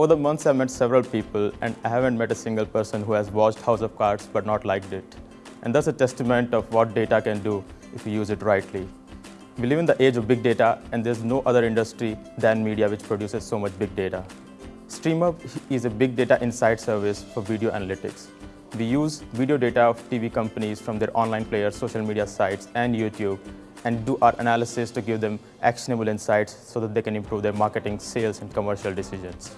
Over the months, I've met several people, and I haven't met a single person who has watched House of Cards but not liked it. And that's a testament of what data can do if you use it rightly. We live in the age of big data, and there's no other industry than media which produces so much big data. StreamUp is a big data insight service for video analytics. We use video data of TV companies from their online players, social media sites, and YouTube, and do our analysis to give them actionable insights so that they can improve their marketing, sales, and commercial decisions.